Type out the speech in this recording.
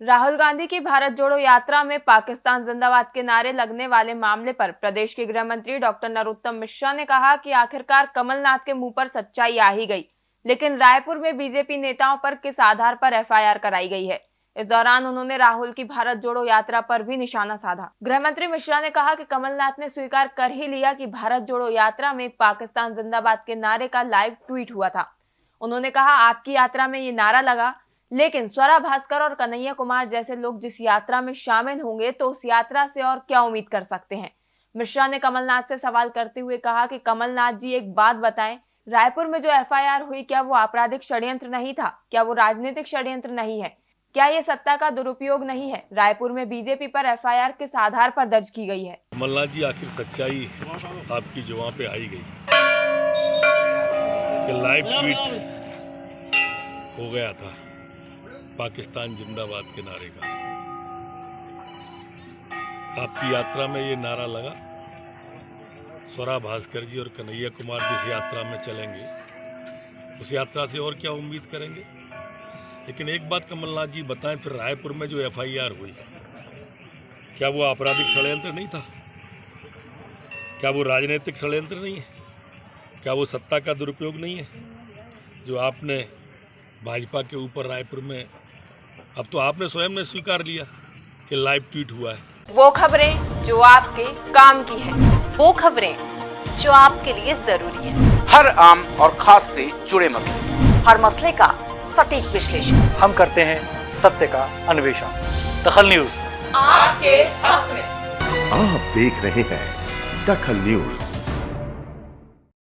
राहुल गांधी की भारत जोड़ो यात्रा में पाकिस्तान जिंदाबाद के नारे लगने वाले मामले पर प्रदेश के गृह मंत्री डॉक्टर नरोत्तम मिश्रा ने कहा कि आखिरकार कमलनाथ के मुँह पर सच्चाई आ ही गई, लेकिन रायपुर में बीजेपी नेताओं पर किस आधार पर एफआईआर कराई गई है? इस दौरान उन्होंने राहुल की भारत जोड़ो यात्रा पर भी निशाना साधा। गृह मंत्री मिश्रा ने कहा कि कमलनाथ ने स्वीकार कर ही लिया कि भारत जोड़ो यात्रा में पाकिस्तान जिंदाबाद के नारे का लाइव ट्वीट हुआ था। उन्होंने कहा, आपकी यात्रा में ये नारा लगा लेकिन स्वरा भास्कर और कन्हैया कुमार जैसे लोग जिस यात्रा में शामिल होंगे तो उस यात्रा से और क्या उम्मीद कर सकते हैं? मिश्रा ने कमलनाथ से सवाल करते हुए कहा कि कमलनाथ जी, एक बात बताएँ, रायपुर में जो एफआईआर हुई, क्या वो आपराधिक षड्यंत्र नहीं था? क्या वो राजनीतिक षड्यंत्र नहीं है? क्या ये सत्ता का दुरुपयोग नहीं है? रायपुर में बीजेपी पर एफआईआर किस आधार पर दर्ज की गई है? कमलनाथ जी, आखिर सच्चाई आपकी जुआ पे आई गई। लाइव ट्वीट हो गया था। पाकिस्तान जिंदाबाद के नारे का। आपकी यात्रा में ये नारा लगा? स्वरा भास्कर जी और कन्हैया कुमार जिस यात्रा में चलेंगे। उस यात्रा से और क्या उम्मीद करेंगे? लेकिन एक बात कमलनाथ जी बताएँ, फिर रायपुर में जो एफआईआर हुई, क्या वो आपराधिक षडयंत्र नहीं था? क्या वो राजनीतिक षडयंत्र नहीं है? क्या वो सत्ता का दुरुपयोग नहीं है? जो आपने भाजपा के ऊपर रायपुर में अब तो आपने स्वयं ने स्वीकार लिया कि लाइव ट्वीट हुआ है। वो खबरें जो आपके काम की है वो खबरें जो आपके लिए ज़रूरी है। हर आम और खास से जुड़े मसले। हर मसले का सटीक विश्लेषण। हम करते हैं सत्य का अन्वेषण। दखल न्यूज़। आपके हक में। आप देख रहे हैं दखल न्यूज़।